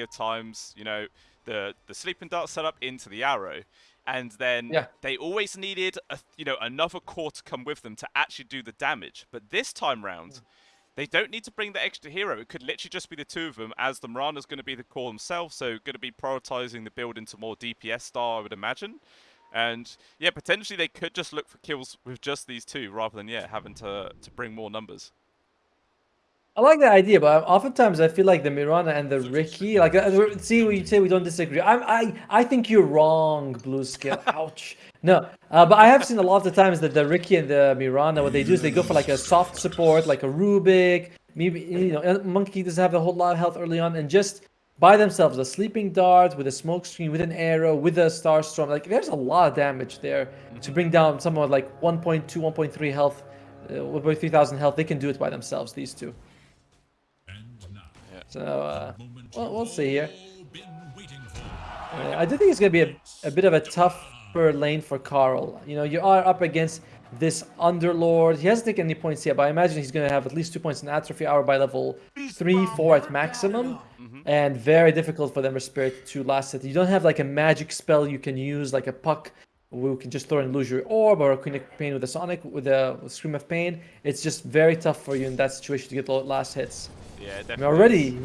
of times, you know, the the sleeping dart setup into the arrow, and then yeah. they always needed a, you know another core to come with them to actually do the damage. But this time round, mm. they don't need to bring the extra hero. It could literally just be the two of them, as the Mirana's going to be the core themselves, so going to be prioritizing the build into more DPS style, I would imagine. And yeah, potentially they could just look for kills with just these two rather than yeah having to to bring more numbers. I like the idea, but oftentimes I feel like the Mirana and the Riki, like, uh, see what you say, we don't disagree. I'm, I, I think you're wrong, Blue Scale. Ouch. No, uh, but I have seen a lot of the times that the Riki and the Mirana, what they do is they go for like a soft support, like a Rubik. Maybe, you know, Monkey doesn't have a whole lot of health early on, and just by themselves, a sleeping dart with a smoke screen, with an arrow, with a star storm. Like, there's a lot of damage there to bring down someone like 1.2, 1.3 health, uh, 1.3 thousand health. They can do it by themselves, these two. So, uh, well, we'll see here. Uh, I do think it's going to be a, a bit of a tougher lane for Karl. You know, you are up against this Underlord. He hasn't taken any points yet, but I imagine he's going to have at least two points in Atrophy Aura by level 3, 4 at maximum. Mm -hmm. And very difficult for the Ember Spirit to last it. You don't have like a magic spell you can use, like a Puck who can just throw an illusory orb or a Queen of Pain with a Sonic, with a Scream of Pain. It's just very tough for you in that situation to get the last hits. Yeah, definitely. already.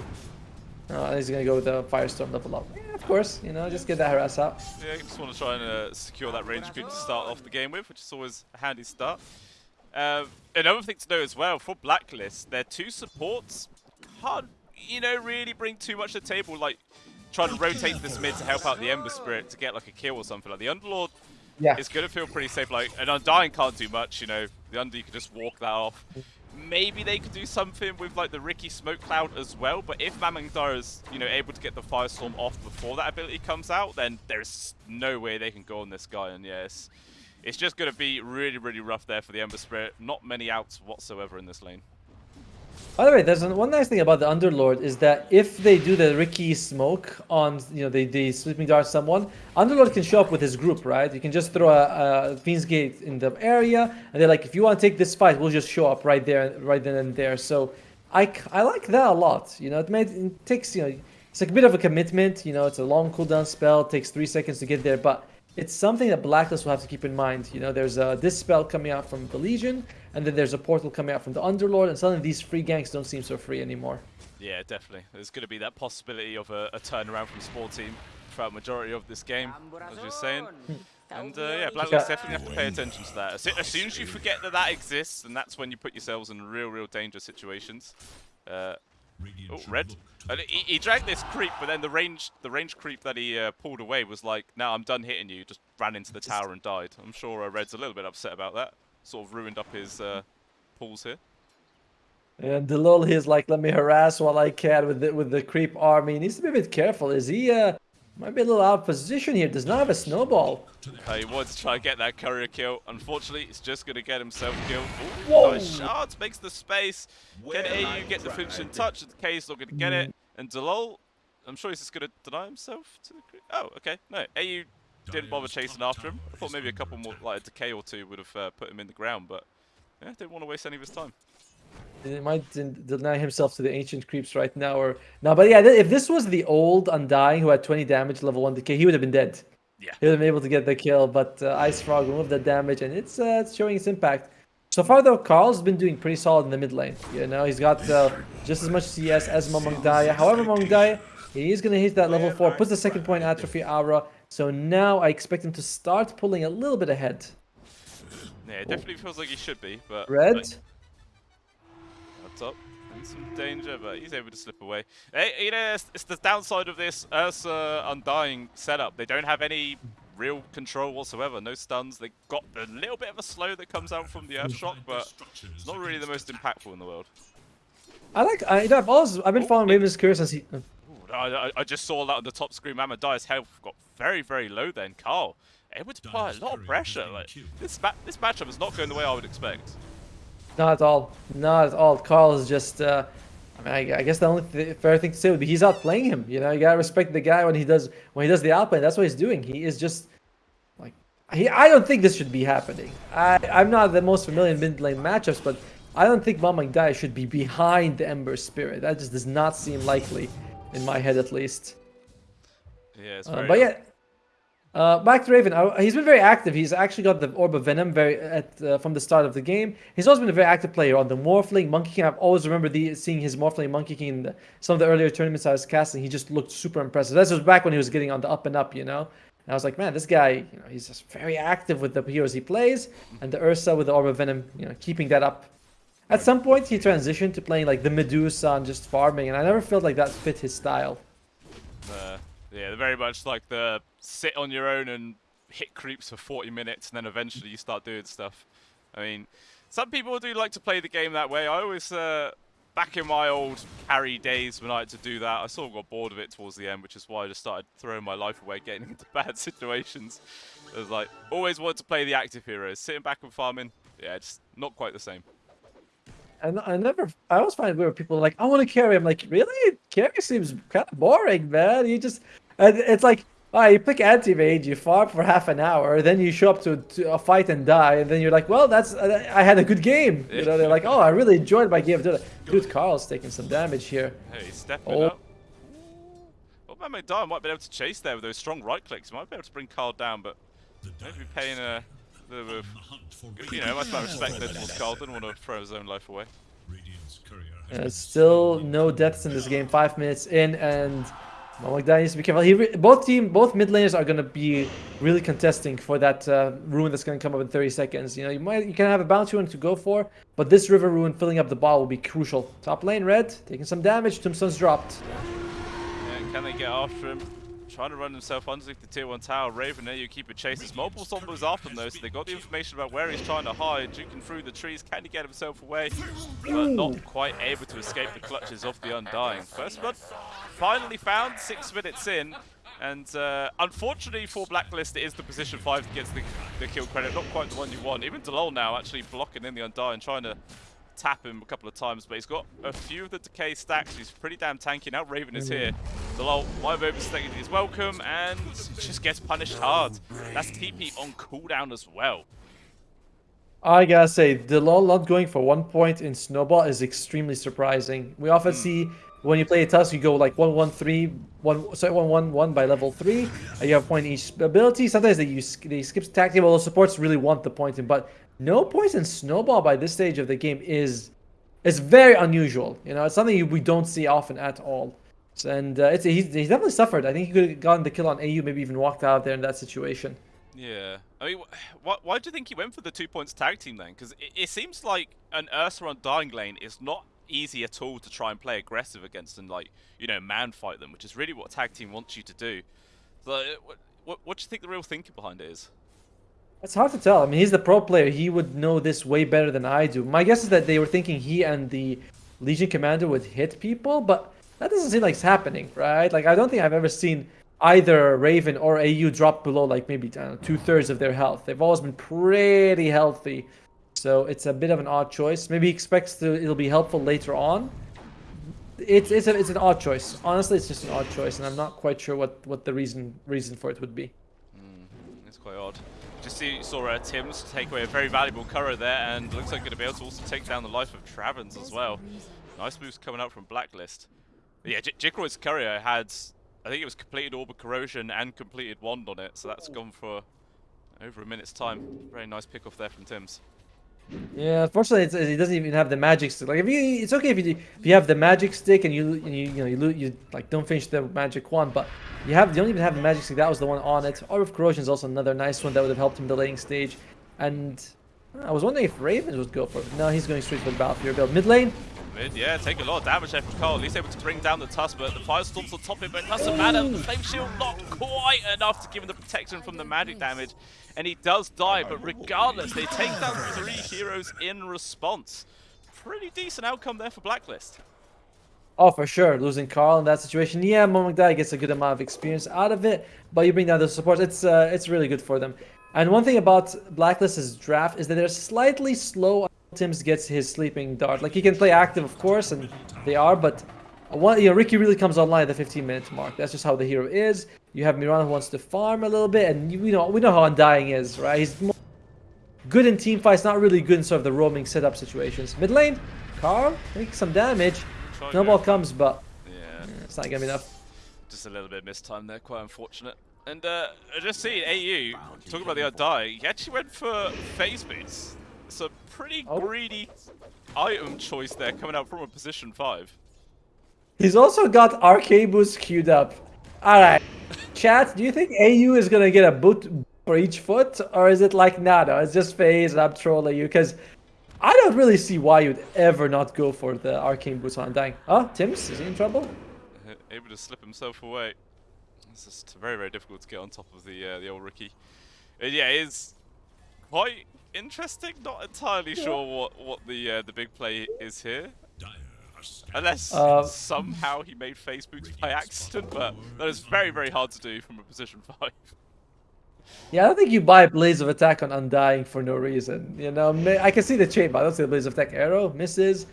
Oh, he's gonna go with the Firestorm level up. Yeah, of course, you know, just get that harass out. Yeah, just want to try and uh, secure that range creep to start off the game with, which is always a handy start. Uh, another thing to know as well, for Blacklist, their two supports can't, you know, really bring too much to the table, like trying to rotate this mid to help out the Ember Spirit to get like a kill or something. Like the Underlord yeah. is going to feel pretty safe. Like an Undying can't do much, you know. The Under you can just walk that off maybe they could do something with like the Riki Smoke Cloud as well, but if Mamangdar is, you know, able to get the Firestorm off before that ability comes out, then there's no way they can go on this guy, and yes, it's just going to be really, really rough there for the Ember Spirit. Not many outs whatsoever in this lane. By the way, there's one nice thing about the Underlord is that if they do the Riki smoke on, you know, they, they sleeping dart someone, Underlord can show up with his group, right? You can just throw a, a Fiend's Gate in the area, and they're like, if you want to take this fight, we'll just show up right there, right then and there. So I, I like that a lot. You know, it, made, it takes, you know, it's like a bit of a commitment. You know, it's a long cooldown spell, it takes three seconds to get there, but it's something that Blacklist will have to keep in mind. You know, there's a, this spell coming out from the Legion, and then there's a portal coming out from the Underlord, and suddenly these free ganks don't seem so free anymore. Yeah, definitely. There's going to be that possibility of a, a turnaround from Sport Team throughout majority of this game, as you're saying. And uh, yeah, Blacklist definitely have to pay attention to that. As, as, soon as you forget that that exists, and that's when you put yourselves in real, real dangerous situations. Uh, oh, red. He, he, dragged this creep, but then the range, the range creep that he uh, pulled away was like, "Now I'm done hitting you." Just ran into the tower and died. I'm sure uh, Red's a little bit upset about that sort of ruined up his uh, pulls here. And Delul, he's like, let me harass while I can with the, with the creep army. He needs to be a bit careful. Is he, uh, might be a little out of position here. Does not have a snowball. Uh, he wants to try and get that courier kill. Unfortunately, he's just going to get himself killed. Ooh, Whoa! Nice shot, makes the space. Can AU get the finishing touch? The K not going to get it. Mm. And Delul, I'm sure he's just going to deny himself to the creep. Oh, okay. No, AU didn't bother chasing after him. I thought maybe a couple more, like a decay or two, would have uh, put him in the ground, but yeah, didn't want to waste any of his time. He might deny himself to the ancient creeps right now, or no. But yeah, if this was the old Undying who had 20 damage, level one decay, he would have been dead. Yeah, he would have been able to get the kill. But uh, IceFrog removed that damage, and it's uh, it's showing its impact. So far, though, Karl's been doing pretty solid in the mid lane. You know, he's got uh, just as much CS as Mamangdaya. However, Mamangdaya, he is going to hit that level 4, puts the second point Atrophy Aura, so now I expect him to start pulling a little bit ahead. Yeah, it definitely feels like he should be, but... Red? Like, up in some danger, but he's able to slip away. Hey, you know, it's, it's the downside of this Ursa Undying setup. They don't have any real control whatsoever. No stuns. They got a little bit of a slow that comes out from the Earth Shock, but it's not really the most impactful in the world. I like. I, I've always. I've been oh, following Raven's Curse since he. I, I, just saw that on the top screen. Mamadia's health got very, very low then. Karl able to apply a lot of pressure. Like this, ma this matchup is not going the way I would expect. Not at all. Not at all. Karl is just. Uh, I mean, I, I, guess the only th fair thing to say would be he's outplaying him. You know, you gotta respect the guy when he does when he does the outplay. That's what he's doing. He is just like he. I don't think this should be happening. I I'm not the most familiar in mid lane matchups, but I don't think Mamang Dai should be behind the Ember Spirit. That just does not seem likely. In my head at least. Yeah, it's Uh, very but yeah, uh, back to Raven. Uh, he's been very active. He's actually got the Orb of Venom very at uh, from the start of the game. He's always been a very active player on the Morphling, Monkey King. I've always remembered the, seeing his Morphling, Monkey King in the, some of the earlier tournaments I was casting. He just looked super impressive. This was back when he was getting on the up and up, you know. And I was like, man, this guy, you know, he's just very active with the heroes he plays, and the Ursa with the Orb of Venom, you know, keeping that up. At some point, he transitioned to playing like the Medusa and just farming, and I never felt like that fit his style. Uh, yeah, very much like the sit on your own and hit creeps for 40 minutes, and then eventually you start doing stuff. I mean, some people do like to play the game that way. I always, uh, back in my old carry days when I had to do that, I sort of got bored of it towards the end, which is why I just started throwing my life away, getting into bad situations. It was like, always wanted to play the active heroes. Sitting back and farming, yeah, just not quite the same. And I never, I always find where people are like, I want to carry. I'm like, really? Carry seems kind of boring, man. You just, and it's like, ah, you pick anti-mage, you farm for half an hour, then you show up to, to a fight and die, and then you're like, well, that's, I had a good game. You know, they're like, oh, I really enjoyed my game. Dude, dude Karl's taking some damage here. Hey, he's stepping Oh. up. Well, man, McDowell might be able to chase there with those strong right clicks. He might be able to bring Karl down, but maybe paying a little bit of, you know, much more respect there towards Karl. Didn't want to throw his own life away. Uh, still no deaths in this game. Five minutes in, and Mamagda needs to be careful. He both team, both mid laners are gonna be really contesting for that uh, rune that's gonna come up in 30 seconds. You know, you might you can have a bounty one to go for, but this river rune filling up the ball will be crucial. Top lane, red taking some damage. Tombstone's dropped. Yeah, can they get after him? Trying to run himself underneath the tier 1 tower. Raven there, you keep it chase. There's multiple zombies after him though, so they got the information about where he's trying to hide. Juking through the trees, can he get himself away? But not quite able to escape the clutches of the Undying. First blood finally found, six minutes in. And uh, unfortunately for Blacklist, it is the position 5 that gets the, the kill credit. Not quite the one you want. Even Delol now actually blocking in the Undying, trying to tap him a couple of times, but he's got a few of the decay stacks. He's pretty damn tanky. Now Raven is oh, here. Delol might have overstayed his welcome and just gets punished hard. That's TP on cooldown as well. I gotta say, Delol not going for one point in Snowball is extremely surprising. We often hmm. see when you play a Tusk, you go like 1 1 3, 1, sorry, 1 1 1 by level 3, and you have point in each ability. Sometimes they use they skip tactic, the supports really want the point in, but no poison Snowball by this stage of the game is is very unusual. You know, it's something we don't see often at all. So, and uh, it's he's, he's definitely suffered. I think he could have gotten the kill on AU, maybe even walked out there in that situation. Yeah. I mean, wh- wh- why do you think he went for the two points tag team then? Because it, it seems like an Ursa on Dying Lane is not easy at all to try and play aggressive against and, like, you know, man fight them, which is really what tag team wants you to do. So, uh, what, what, what do you think the real thinking behind it is? It's hard to tell. I mean, he's the pro player. He would know this way better than I do. My guess is that they were thinking he and the Legion Commander would hit people, but that doesn't seem like it's happening, right? Like, I don't think I've ever seen either Raven or AU drop below, like, maybe two thirds of their health. They've always been pretty healthy. So it's a bit of an odd choice. Maybe he expects to, it'll be helpful later on. It's it's, a, it's an odd choice. Honestly, it's just an odd choice, and I'm not quite sure what, what the reason reason for it would be. Hmm, it's quite odd. Just see, saw uh, Tim's take away a very valuable courier there, and looks like going to be able to also take down the life of Travens as well. Nice moves coming out from Blacklist. But yeah, J Jikroid's courier had, I think it was completed Orb of Corrosion and completed Wand on it, so that's gone for over a minute's time. Very nice pick off there from Tim's. Yeah, unfortunately, he doesn't even have the magic stick. Like, if you, it's okay if you if you have the magic stick and you and you you know you, lo- you like don't finish the magic wand, but you have you don't even have the magic stick. That was the one on it. Orb of Corrosion is also another nice one that would have helped him the laning stage. And I was wondering if Ravens would go for it. No, he's going straight for the Battle Fury build. Mid lane, Mid, yeah, take a lot of damage there from Karl. He's able to bring down the Tusk, but the Firestorm's on top of it, but it doesn't matter. The Flame Shield not quite enough to give him the protection from the magic damage. And he does die, but regardless, they take down three heroes in response. Pretty decent outcome there for Blacklist. Oh, for sure. Losing Karl in that situation. Yeah, Momagdai gets a good amount of experience out of it, but you bring down the supports. It's uh, it's really good for them. And one thing about Blacklist's draft is that they're slightly slow. until Tim's gets his sleeping dart. Like he can play active, of course, and they are, but one, you know, Riki really comes online at the 15 minute mark. That's just how the hero is. You have Mirana who wants to farm a little bit, and you, we know we know how Undying is, right? He's more good in team fights, not really good in sort of the roaming setup situations. Mid lane, Karl, making some damage. Snowball comes, but Yeah. yeah, It's not gonna be enough. Just a little bit missed time there, quite unfortunate. And uh, just see AU, talking about the Undying, he actually went for phase boots. It's a pretty Oh. greedy item choice there coming out from a position 5. He's also got arcane boots queued up. Alright. Chat, do you think AU is gonna get a boot for each foot? Or is it like, nah, no, it's just phase and I'm trolling you? Because I don't really see why you'd ever not go for the arcane boots on Undying. Oh, Tim's, is he in trouble? Uh, Able to slip himself away. It's just very, very difficult to get on top of the uh, the old rookie. Uh, yeah, it is quite interesting. Not entirely sure what what the uh, the big play is here. Unless Uh, somehow he made phase boots by accident, but that is very, very hard to do from a position 5. Yeah, I don't think you buy Blades of Attack on Undying for no reason. You know, I can see the chain, but I don't see the Blades of Attack arrow. Misses,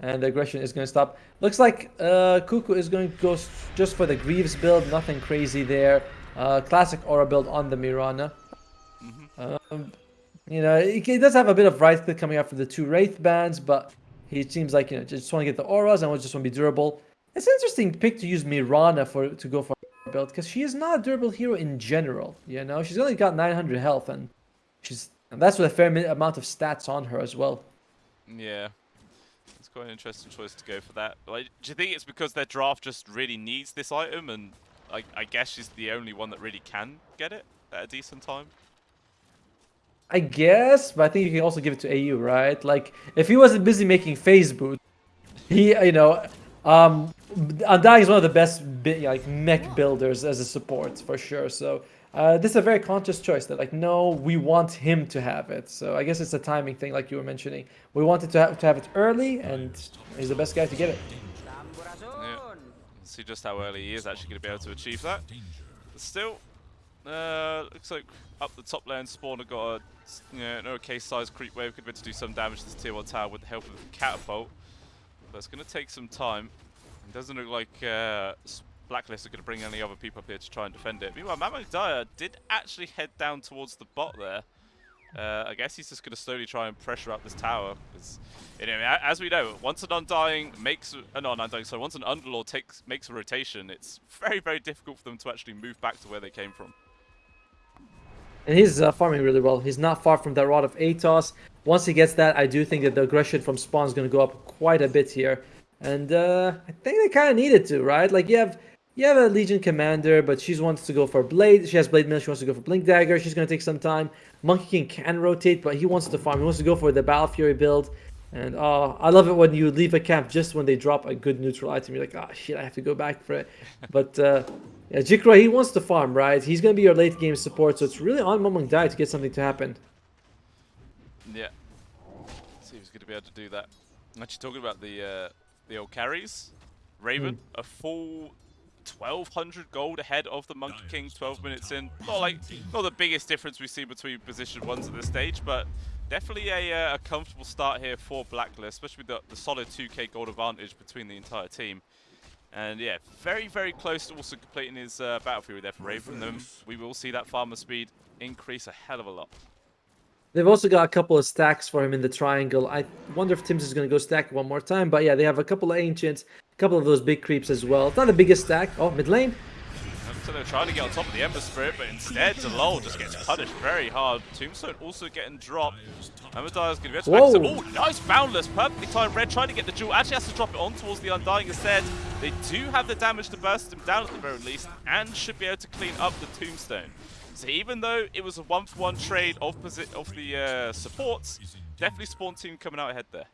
and the aggression is going to stop. Looks like uh, Kuku is going to go just for the Greaves build. Nothing crazy there. Uh, classic Aura build on the Mirana. Um, you know, he, does have a bit of right click coming out from the two Wraith bands, but he seems like, you know, just want to get the auras and just want to be durable. It's an interesting pick to use Mirana for to go for a build because she is not a durable hero in general. You know, she's only got 900 health and she's and that's with a fair amount of stats on her as well. Yeah. It's quite an interesting choice to go for that. Like, do you think it's because their draft just really needs this item and I, I guess she's the only one that really can get it at a decent time? I guess, but I think you can also give it to AU, right? Like, if he wasn't busy making phase boot, he, you know, um, Undying is one of the best like mech builders as a support for sure. So uh, this is a very conscious choice that like, no, we want him to have it. So I guess it's a timing thing, like you were mentioning. We wanted to have, to have it early, and he's the best guy to get it. Yeah. See just how early he is actually going to be able to achieve that. But still, uh, looks like up the top lane, Spawner got a you know, an okay sized creep wave. Could be able to do some damage to this tier 1 tower with the help of the catapult. But it's going to take some time. It doesn't look like uh, Blacklist are going to bring any other people up here to try and defend it. Meanwhile, Mamak Dyer did actually head down towards the bot there. Uh, I guess he's just going to slowly try and pressure up this tower. As we know, once an Undying makes... Uh, not an Undying, sorry, once an Underlord takes, makes a rotation, it's very, very difficult for them to actually move back to where they came from. And he's uh, farming really well. He's not far from that Rod of Atos. Once he gets that, I do think that the aggression from Spawn is going to go up quite a bit here. And uh, I think they kind of needed to, right? Like you have you have a Legion commander, but she wants to go for Blade. She has Blade Mail. She wants to go for Blink Dagger. She's going to take some time. Monkey King can rotate, but he wants to farm. He wants to go for the Battle Fury build. And uh, I love it when you leave a camp just when they drop a good neutral item. You're like, oh shit, I have to go back for it. but uh, yeah, Jikra, he wants to farm, right? He's going to be your late game support, so it's really on Momong Dai to get something to happen. Yeah. See who's going to be able to do that. I'm actually, talking about the uh, the old carries, Raven, a full 1200 gold ahead of the Monkey King 12 minutes in. Not like not the biggest difference we see between position ones at this stage, but definitely a, uh, a comfortable start here for Blacklist, especially with the, the solid 2k gold advantage between the entire team. And yeah, very, very close to also completing his uh, Battle Fury there for Raven. Then we will see that farmer speed increase a hell of a lot. They've also got a couple of stacks for him in the triangle. I wonder if Tim's is going to go stack one more time. But yeah, they have a couple of ancients, a couple of those big creeps as well. It's not the biggest stack. Oh, mid lane. So they're trying to get on top of the Ember Spirit, but instead Delol just gets punished very hard. Tombstone also getting dropped. Amadiah's going to be able to Whoa. back Oh, nice Boundless. Perfectly timed Red trying to get the duel. Actually has to drop it on towards the Undying instead. They do have the damage to burst him down at the very least, and should be able to clean up the Tombstone. So even though it was a one-for-one trade of, of the uh, supports, definitely Spawn Team coming out ahead there.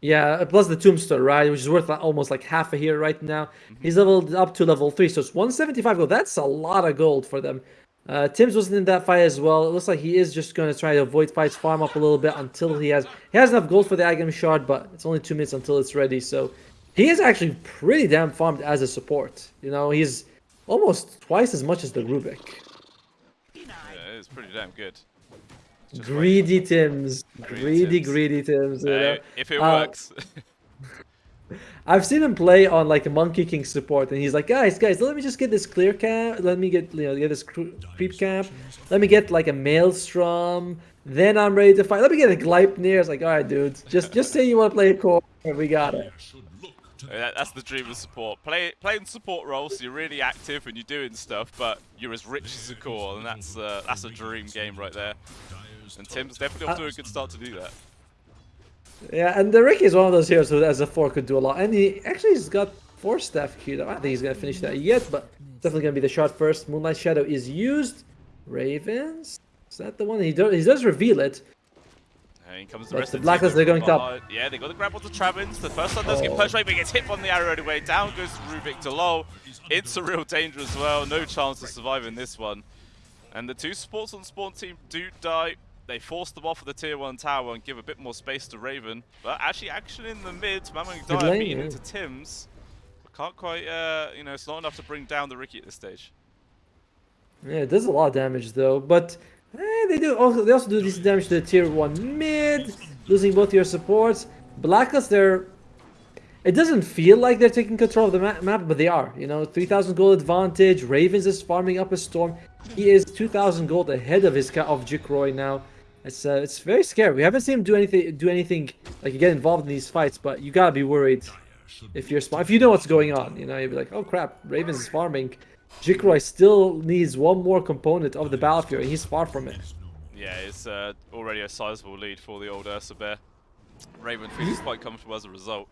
Yeah, plus the tombstone, right? Which is worth almost like half a here right now. He's leveled up to level 3, so it's 175 gold. That's a lot of gold for them. Uh, Tim's wasn't in that fight as well. It looks like he is just going to try to avoid fights, farm up a little bit until he has... He has enough gold for the Agam Shard, but it's only 2 minutes until it's ready, so... He is actually pretty damn farmed as a support. You know, he's almost twice as much as the Rubik. Yeah, it's pretty damn good. Greedy Tims. Greedy Greedy, Tims. greedy Tims. you if it Uh, works. I've seen him play on like a Monkey King support, and he's like, guys, guys, let me just get this clear camp. Let me get, you know, get this creep camp. Let me get like a Maelstrom. Then I'm ready to fight. Let me get a Gleipnir. It's like, all right, dude, just just say you want to play a core, and we got it. That- That's the dream of support. Play playing support roles, you're really active and you're doing stuff, but you're as rich as a core, and that's uh, that's a dream game right there. And Tim's definitely off to a good start to do that. Yeah, and the Riki is one of those heroes who, as a four, could do a lot. And he actually has got Force Staff queued up. I don't think he's gonna finish that yet, but definitely gonna be the shot first. Moonlight Shadow is used. Ravens. Is that the one? He does. He does reveal it. And in comes the But rest the of the Blacklist, they're going from top. Yeah, they got the grab onto Travins. The first one does get Oh. punched right, but gets hit on the arrow anyway. Down goes Rubik to low. It's a real danger as well. No chance to survive in this one. And the two sports on the spawn team do die. They force them off of the tier 1 tower and give a bit more space to Raven. But actually, action in the mid. Good Dyer beating into Tim's. But can't quite, uh, you know, it's not enough to bring down the Riki at this stage. Yeah, it does a lot of damage though. But eh, they do also they also do decent damage to the tier one mid, losing both your supports. Blacklist, they're it doesn't feel like they're taking control of the ma- map, but they are. You know, 3,000 gold advantage. Ravens is farming up a storm. He is 2,000 gold ahead of his of Jikroy now. It's uh, it's very scary. We haven't seen him do anything do anything like get involved in these fights, but you gotta be worried if you're. If you know what's going on, you know, you'd be like, oh crap, Ravens is farming. Jikroy still needs one more component of the Battle Fury, and he's far from it. Yeah, it's uh, already a sizable lead for the old Ursa Bear. Raven feels quite comfortable as a result.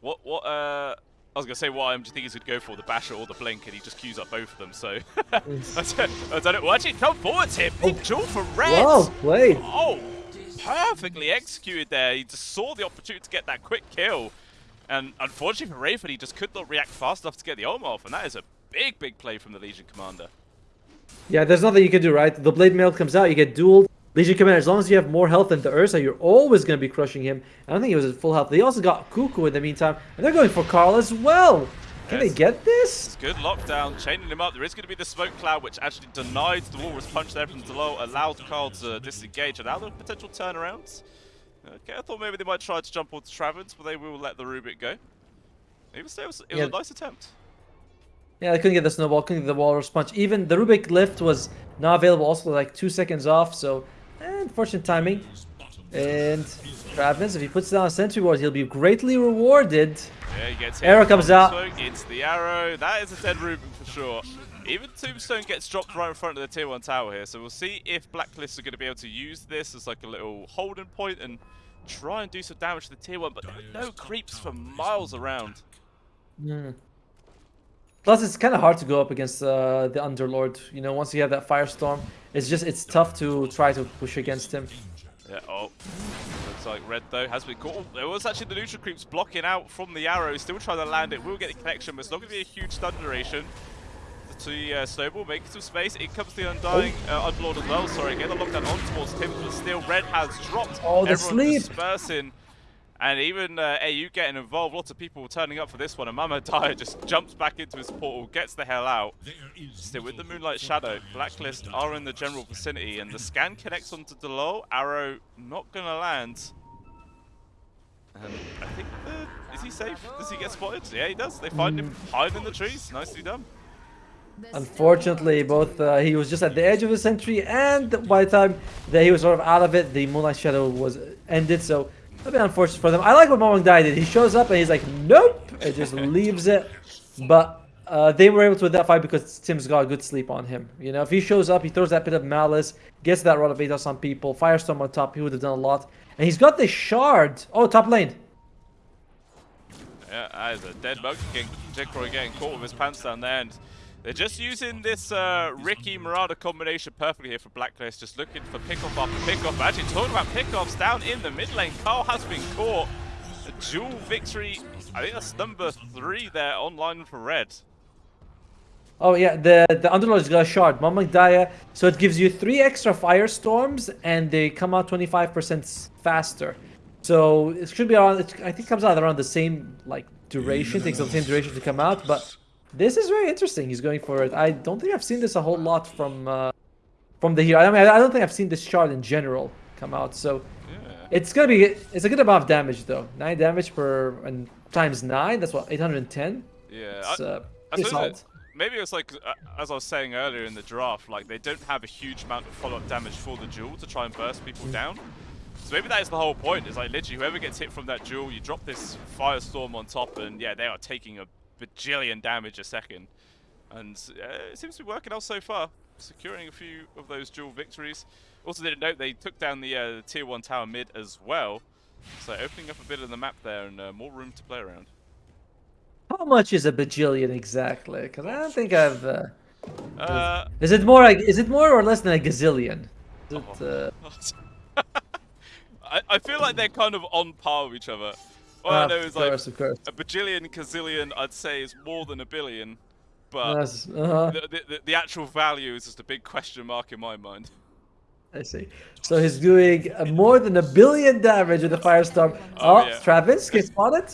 What, what, uh, I was going to say what item um, do you think he would go for, the Basher or the Blink, and he just queues up both of them, so... I, don't, know. Well, actually, come forward here. Big oh. duel for Red! Well played. Oh, perfectly executed there. He just saw the opportunity to get that quick kill. And unfortunately for Raven, he just could not react fast enough to get the Ohm off, and that is a big, big play from the Legion Commander. Yeah, there's nothing you can do, right? The Blade Mail comes out, you get dueled. Legion Commander, as long as you have more health than the Ursa, you're always going to be crushing him. I don't think he was at full health. They also got Kuku in the meantime, and they're going for Karl as well. Can Yes. they get this? It's good lockdown, chaining him up. There is going to be the smoke cloud, which actually denied the walrus punch there from Delo, allowed Karl to disengage, allowed a potential turnarounds. Okay, I thought maybe they might try to jump onto Travins, but they will let the Rubik go. Even still, it was, it was Yeah. a nice attempt. Yeah, they couldn't get the snowball, couldn't get the walrus punch. Even the Rubik lift was not available, also like two seconds off, so unfortunate timing. And Travis, if he puts down a sentry ward, he'll be greatly rewarded. Yeah, he gets hit. Arrow comes out. It's the arrow. That is a dead Rubik for sure. Even Tombstone gets dropped right in front of the tier 1 tower here, so we'll see if Blacklist are going to be able to use this as like a little holding point and try and do some damage to the tier 1, but there are no creeps for miles around. Plus, it's kind of hard to go up against uh, the Underlord. You know, once you have that Firestorm, it's just it's tough to try to push against him. Yeah, oh. Looks like Red, though, has been caught. Oh, there was actually the neutral creeps blocking out from the arrow. Still trying to land it. Will get the connection, but it's not going to be a huge stun duration. To uh, Snowball, making some space. In comes the Undying, uh, Unlord as well. Sorry, get the lockdown on towards Tim, but still Red has dropped. Oh, the Everyone sleep. dispersing. And even uh, AU getting involved. Lots of people turning up for this one. And Mama Dyer just jumps back into his portal, gets the hell out. Still with the Moonlight Shadow, Blacklist are in the general vicinity, and the scan connects onto Delo. Arrow not gonna land. And I think, the, is he safe? Does he get spotted? Yeah, he does. They find him hiding in the trees. Nicely done. Unfortunately, both uh, he was just at the edge of the sentry, and by the time that he was sort of out of it, the Moonlight Shadow was ended. So a bit unfortunate for them. I like what Momong Dai did. He shows up and he's like, nope, and just leaves it. But uh, they were able to win that fight because Tim's got a good sleep on him. You know, if he shows up, he throws that Pit of Malice, gets that rod of Atos on people, Firestorm on top, he would have done a lot. And he's got the shard. Oh, top lane. Yeah, that is a dead bug. Getting, Jekroy getting caught with his pants down there, and they're just using this uh, Riki Marauder combination perfectly here for Blacklist, just looking for pickoff after pickoff. Actually, talking about pickoffs down in the mid lane, Karl has been caught. A duel victory. I think that's number three there online for Red. Oh yeah, the the Underlord's got a shard, Momong Daya, so it gives you three extra firestorms and they come out 25% faster. So it should be around. It, I think it comes out around the same like duration. Takes the same duration to come out, but this is very interesting. He's going for it. I don't think I've seen this a whole lot from uh, from the hero. I mean, I don't think I've seen this shard in general come out. So Yeah. it's gonna be it's a good amount of damage though. Nine damage per and times nine. That's what 810. Yeah. It's I- uh, I maybe it's like, uh, as I was saying earlier in the draft, like they don't have a huge amount of follow-up damage for the duel to try and burst Mm. people down. So maybe that is the whole point. It's like literally whoever gets hit from that duel, you drop this firestorm on top, and yeah, they are taking a bajillion damage a second. And uh, it seems to be working out so far, securing a few of those duel victories. Also didn't note they took down the, uh, the tier 1 tower mid as well. So opening up a bit of the map there and uh, more room to play around. How much is a bajillion exactly? Because I don't think I've... Uh, Uh, is it more like, is it more or less than a gazillion? It, Oh. uh, I, I feel like they're kind of on par with each other. All I ah, know of is like course, of course. a bajillion, gazillion, I'd say is more than a billion, but Yes, uh-huh. the, the, the, the actual value is just a big question mark in my mind. I see. So he's doing uh, more than a billion damage with the firestorm. Oh, Oh, yeah. Travis, get spotted.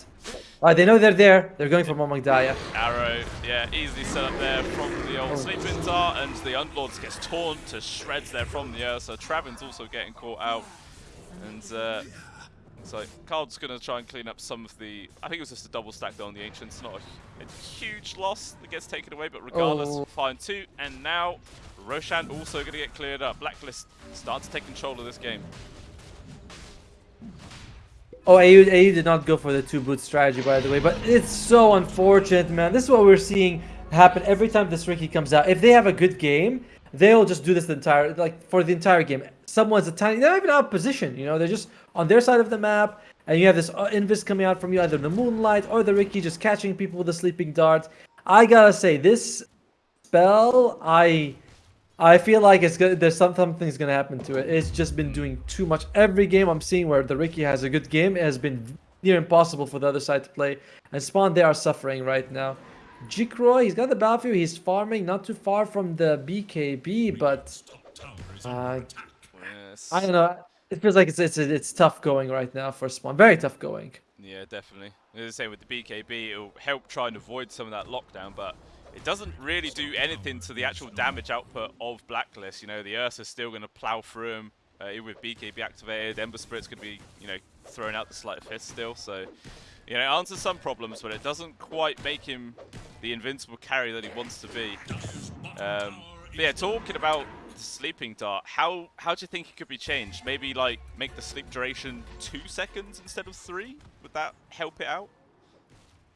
Alright, they know they're there. They're going for Momagdaya. Arrow, yeah, easily set up there from the old sleeping dart, and the Unlords gets torn to shreds there from the earth. So Travin's also getting caught out, and uh, so Card's gonna try and clean up some of the. I think it was just a double stack though on the ancients, not a, a huge loss that gets taken away, but regardless, Oh. fine two. And now Roshan also gonna get cleared up. Blacklist starts to take control of this game. Oh, AU, AU did not go for the two boot strategy, by the way, but it's so unfortunate, man. This is what we're seeing happen every time this Riki comes out. If they have a good game, they'll just do this the entire, like, for the entire game. Someone's a tiny, they're not even out of position, you know, they're just on their side of the map, and you have this uh, Invis coming out from you, either the Moonlight or the Riki just catching people with the Sleeping Dart. I gotta say, this spell, I I feel like it's gonna, there's some, something's gonna happen to it. It's just been doing too much. Every game I'm seeing where the Riki has a good game, it has been near impossible for the other side to play. And Spawn, they are suffering right now. Jikroy, he's got the Battle Fury. He's farming not too far from the BKB, but uh, Yes. I don't know. It feels like it's it's it's tough going right now for Spawn. Very tough going. Yeah, definitely. As I say, with the BKB, it'll help try and avoid some of that lockdown, but it doesn't really do anything to the actual damage output of Blacklist. You know, the Ursa's still going to plow through him, uh, even with BKB activated. Ember Spirit's going to be, you know, throwing out the Sleight of Fist still, so... You know, it answers some problems, but it doesn't quite make him the invincible carry that he wants to be. Um, but yeah, talking about the sleeping dart, how how do you think it could be changed? Maybe like make the sleep duration two seconds instead of three? Would that help it out?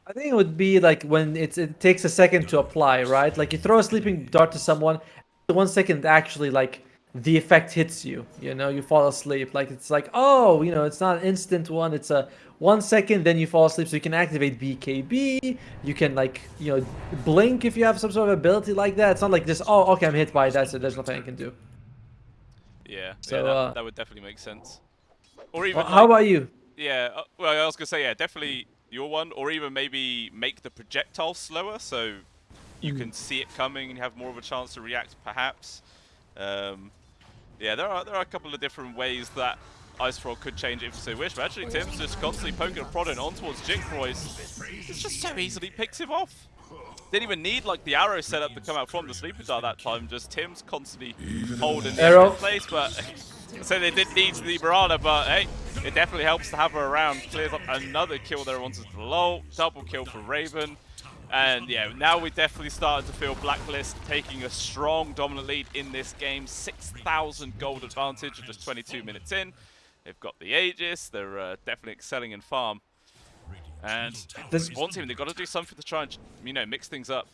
I think it would be like when it takes a second to apply, right? Like you throw a sleeping dart to someone, the one second actually like the effect hits you. You know, you fall asleep. Like it's like oh, you know, it's not an instant one. It's a one second, then you fall asleep. So you can activate BKB. You can like you know blink if you have some sort of ability like that. It's not like just oh okay, I'm hit by that, so there's nothing I can do. Yeah, So, yeah, that, uh, that would definitely make sense. Or even Well, how like- about you? Yeah, uh, well, I was gonna say yeah, definitely your one, or even maybe make the projectile slower so you Hmm. can see it coming and you have more of a chance to react, perhaps. Um, yeah, there are there are a couple of different ways that Ice Frog could change it if so wish. But actually, Tim's just constantly poking and prodding on towards Jinkroy's. It's just so easily picks him off. Didn't even need like the arrow setup to come out from the sleeper dart that time. Just Tim's constantly holding arrow in place, but so they did need the Mirana, but hey, it definitely helps to have her around. Clears up another kill there onto the low, double kill for Raven. And yeah, now we're definitely starting to feel Blacklist taking a strong dominant lead in this game. 6,000 gold advantage just 22 minutes in. They've got the Aegis, they're uh, definitely excelling in farm. And This- one team, they've got to do something to try and, you know, mix things up.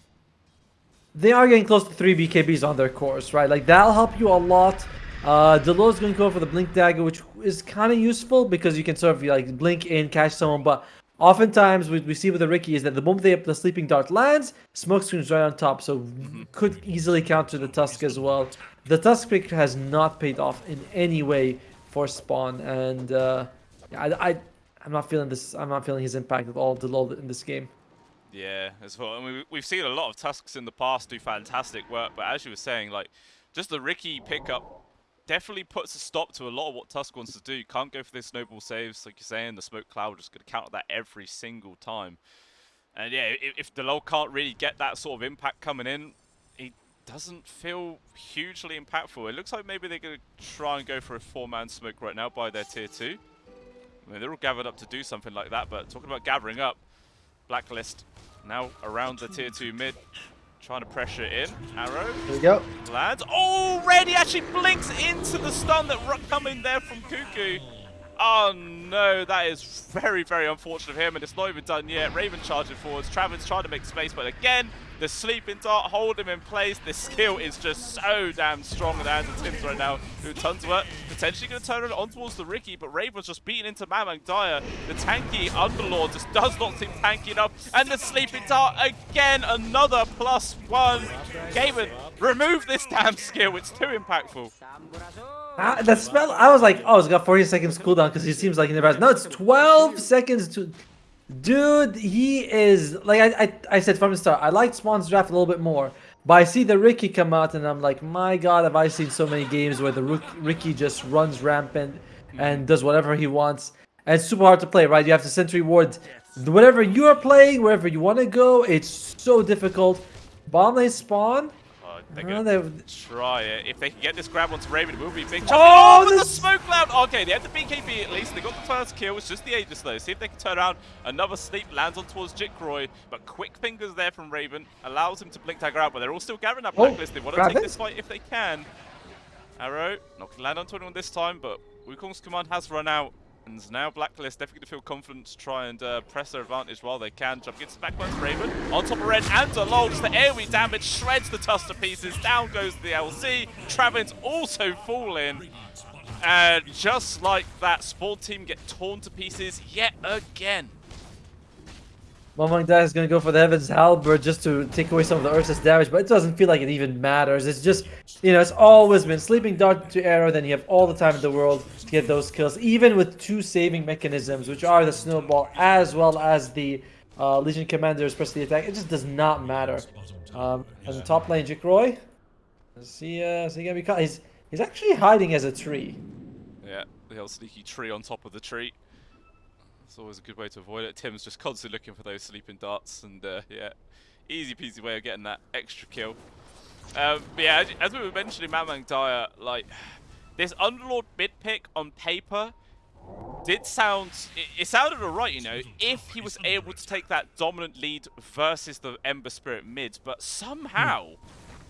they are getting close to three BKBs on their course, right? Like that'll help you a lot. Uh, Delo's going to go for the blink dagger, which is kind of useful because you can sort of like blink in, catch someone. But oftentimes, what we see with the Riki is that the moment they the sleeping dart lands, smoke screen's right on top, so could easily counter the Tusk as well. The Tusk pick has not paid off in any way for Spawn, and uh, I, I, I'm not feeling this. I'm not feeling his impact at all, in this game. Yeah, as well. I mean, we- we've seen a lot of Tusks in the past do fantastic work, but as you were saying, like, just the Riki pickup definitely puts a stop to a lot of what Tusk wants to do. Can't go for the snowball saves, like you're saying. The smoke cloud just going to counter that every single time. And yeah, if, if Delo can't really get that sort of impact coming in, he doesn't feel hugely impactful. It looks like maybe they're going to try and go for a four-man smoke right now by their tier two. I mean, they're all gathered up to do something like that, but talking about gathering up, Blacklist now around the tier 2 mid, trying to pressure in. Arrow Here we go. lands. Already actually blinks into the stun that ru- coming there from Kuku. Oh no, that is very, very unfortunate of him, and it's not even done yet. Raven charging forwards. Travis trying to make space, but again, the sleeping dart hold him in place. This skill is just so damn strong in the hands of Tims right now. Who tons of work. Potentially going to turn it on towards the Riki, but Raven's just beaten into Mamang Dyer. The tanky Underlord just does not seem tanky enough. And the sleeping dart again, another plus one. Gavin, remove this damn skill. It's too impactful. Ah, the spell, I was like, oh, it's got 40 seconds cooldown because he seems like he never has. No, it's 12 seconds to. Dude, he is like I, I I said from the start. I liked Spawn's draft a little bit more, but I see the Riki come out and I'm like, my God, have I seen so many games where the Riki just runs rampant and does whatever he wants, and it's super hard to play, right? You have to sentry ward whatever you are playing, wherever you want to go. It's so difficult. Bomb lane spawn. Oh, they're Oh, gonna try it. If they can get this grab onto Raven, it will be big. Oh, Oh, with the smoke cloud! Okay, they have the BKB at least. They got the first kill. It's just the Aegis though. See if they can turn around. Another sleep lands on towards Jikroy, but quick fingers there from Raven allows him to blink dagger out. But they're all still gathering that Oh, blacklist. They want to take it. this fight if they can. Arrow not gonna land onto anyone this time, but Wukong's command has run out. And now Blacklist definitely feel confident to try and uh, press their advantage while they can. Jump gets back by Raven. On top of Red and Alol, just the AoE damage shreds the Tusk to pieces. Down goes the LC. Travin's also falling. And just like that, Spawn team get torn to pieces yet again. Momang Dai is going to go for the Heaven's Halberd just to take away some of the Ursa's damage, but it doesn't feel like it even matters. It's just, you know, it's always been Sleeping Dart to Arrow, then you have all the time in the world get those kills, even with two saving mechanisms, which are the Snowball as well as the uh, Legion Commander's press the attack. It just does not matter. Um, and the top lane, Jikroy. Is he, uh, is he to be caught? He's, he's actually hiding as a tree. Yeah, the old sneaky tree on top of the tree. It's always a good way to avoid it. Tim's just constantly looking for those sleeping darts, and uh, yeah, easy peasy way of getting that extra kill. Um, but yeah, as, as we were mentioning, Mamang Dyer, like this Underlord mid pick on paper did sound. It, it sounded alright, you know, if he was able to take that dominant lead versus the Ember Spirit mid, but somehow,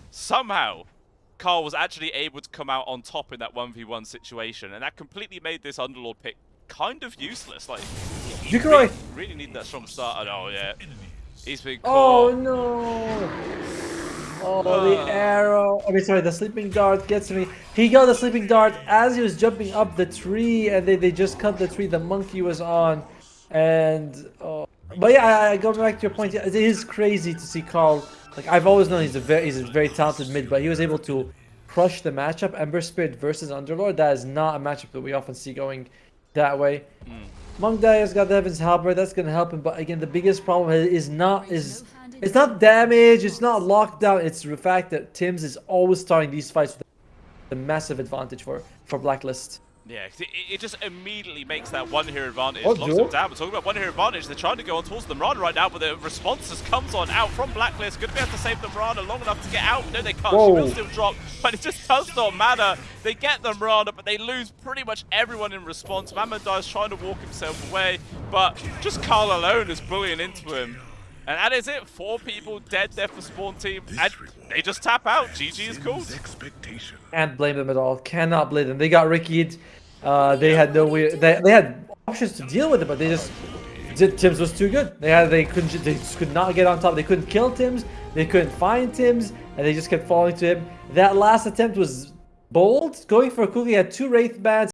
somehow. Karl was actually able to come out on top in that 1v1 situation, and that completely made this Underlord pick kind of useless. Like, Jikroy! really, really need that strong start. Oh yeah, he's been Oh no! Oh, the Uh. arrow. I mean, sorry, the sleeping dart gets me. He got the sleeping dart as he was jumping up the tree, and they, they just cut the tree the monkey was on. And, oh. But yeah, I, I go back to your point. It is crazy to see Karl. Like, I've always known he's a very, he's a very talented mid, but he was able to crush the matchup. Ember Spirit versus Underlord. That is not a matchup that we often see going that way. Monk Dyer's got the Heaven's Halberd, that's gonna help him, but again the biggest problem is not is it's not damage, it's not lockdown, it's the fact that Tim's is always starting these fights with a massive advantage for for Blacklist. Yeah, it, it just immediately makes that one hero advantage. oh, locks them down. We're talking about one hero advantage. They're trying to go on towards the Mirana right now, but the response just comes on out from Blacklist. Good to be able to save the Mirana long enough to get out. No, they can't. She will still drop, but it just does not matter. They get the Mirana, but they lose pretty much everyone in response. Mamadai is trying to walk himself away, but just Karl alone is bullying into him. And that is it. Four people dead there for Spawn Team, and they just tap out. GG is cool. Expectation. Can't blame them at all. Cannot blame them. They got Riki'd. Uh, they had no way. They, they had options to deal with it, but they just did- Tim's was too good. They had they couldn't they just could not get on top. They couldn't kill Tim's. They couldn't find Tim's, and they just kept falling to him. That last attempt was bold, going for a cookie. Had two wraith bands.